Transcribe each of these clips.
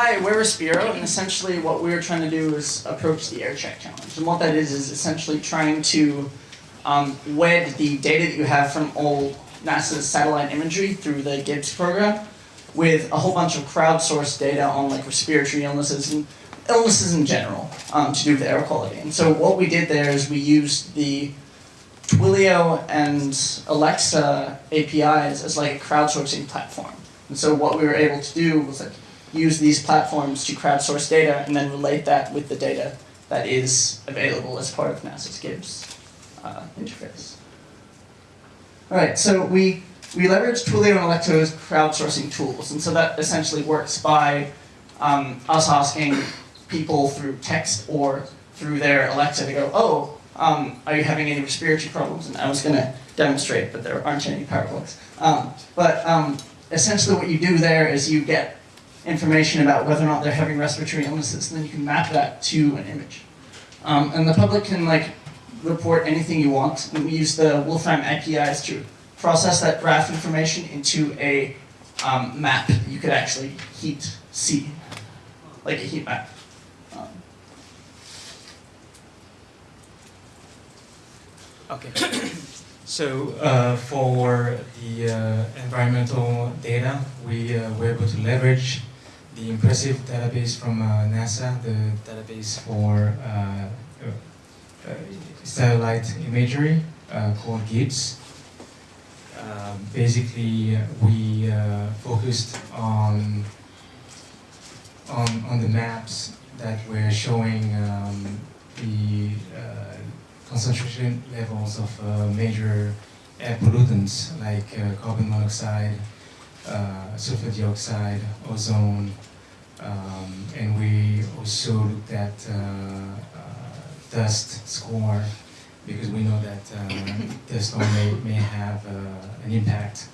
Hi, we're Respiro, and essentially what we're trying to do is approach the air check challenge. And what that is is essentially trying to um, wed the data that you have from all NASA's satellite imagery through the GIBS program with a whole bunch of crowdsourced data on like respiratory illnesses and illnesses in general um, to do with air quality. And so what we did there is we used the Twilio and Alexa APIs as like a crowdsourcing platform. And so what we were able to do was like use these platforms to crowdsource data and then relate that with the data that is available as part of NASA's GIBS uh, interface. All right, so we, we leverage Twilio and Alexa's crowdsourcing tools. And so that essentially works by um, us asking people through text or through their Alexa to go, oh, um, are you having any respiratory problems? And I was going to demonstrate, but there aren't any parallels. Um, but um, essentially what you do there is you get information about whether or not they're having respiratory illnesses, and then you can map that to an image. Um, and the public can like report anything you want, and we use the Wolfram APIs to process that graph information into a um, map you could actually heat see, like a heat map. Um, Okay. so uh, for the uh, environmental data, we uh, were able to leverage the impressive database from uh, NASA, the database for uh, uh, satellite imagery called GIBS. Um, basically, we focused on, on on the maps that were showing um, the concentration levels of major air pollutants like carbon monoxide, uh, sulfur dioxide, ozone, um, and we also looked at dust score because we know that dust storm may, may have an impact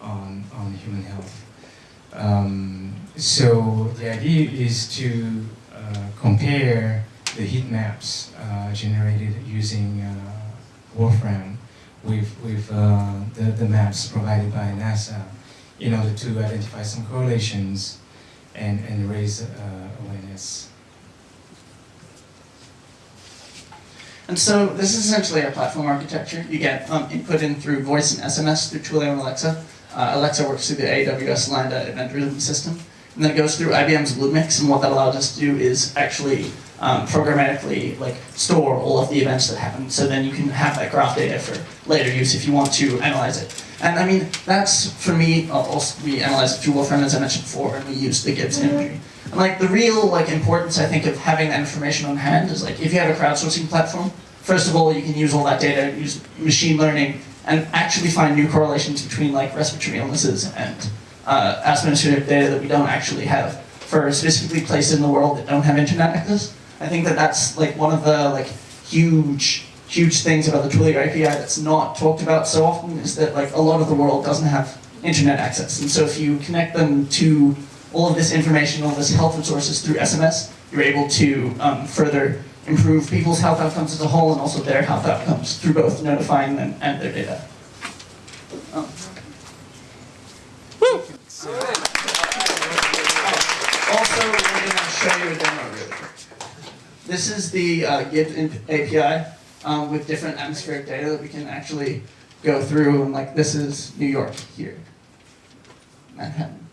on, on human health. Um, so the idea is to uh, compare the heat maps uh, generated using uh, Wolfram with, with uh, the, the maps provided by NASA in order to identify some correlations and, and raise uh, awareness. And so this is essentially our platform architecture. You get um, input in through voice and SMS through Twilio and Alexa. Uh, Alexa works through the AWS Lambda event rhythm system. And then it goes through IBM's Bluemix, and what that allows us to do is actually um, programmatically like store all of the events that happen. So then you can have that graph data for later use if you want to analyze it. And I mean, that's for me, uh, also, we analyze it through Wolfram as I mentioned before, and we use the GIBS imagery. And like the real like importance I think of having that information on hand is like if you have a crowdsourcing platform, first of all you can use all that data, use machine learning, and actually find new correlations between like respiratory illnesses and uh, administrative data that we don't actually have for specifically places in the world that don't have internet access. I think that that's like one of the like huge, huge things about the Twilio API that's not talked about so often is that like a lot of the world doesn't have internet access. And so if you connect them to all of this information, all of this health resources through SMS, you're able to um, further improve people's health outcomes as a whole and also their health outcomes through both notifying them and their data. Um. Woo! Also, we're going to show you a demo really quick. This is the uh, GIBS API um, with different atmospheric data that we can actually go through. And like this is New York here, Manhattan.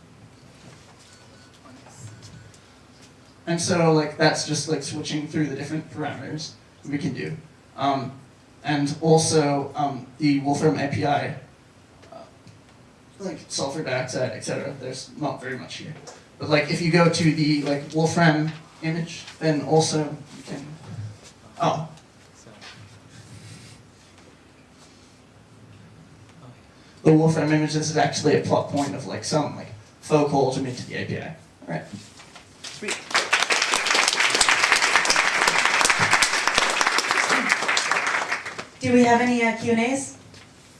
And so like that's just like switching through the different parameters we can do. Um, and also um, the Wolfram API, uh, like sulfur dioxide, etc. There's not very much here. But like if you go to the like Wolfram image, then also you can, oh. The Wolfram image, this is actually a plot point of like some like faux calls we made to the API. All right. Sweet. Do we have any uh, Q&As?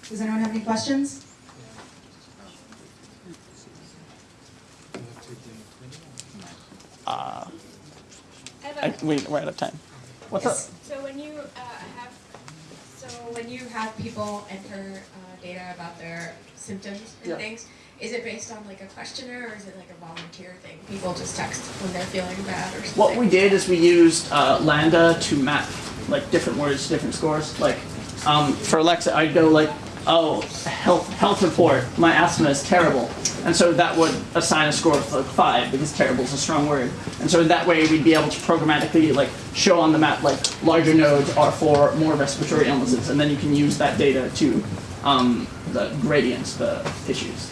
Does anyone have any questions? Uh, I, we, we're out of time. What's Yes. up? So when you uh, have, so when you have people enter uh, data about their symptoms and Yeah. things, is it based on like a questionnaire or is it like a volunteer thing? People just text when they're feeling bad or something. What we did is we used uh, Lambda to map like different words to different scores. Like um, for Alexa, I'd go like, "Oh, health health report. My asthma is terrible," and so that would assign a score of like five because terrible is a strong word. And so in that way we'd be able to programmatically like show on the map like larger nodes are for more respiratory illnesses, and then you can use that data to um, the gradients, the issues.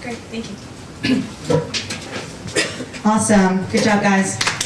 Great, thank you. Awesome. Good job, guys.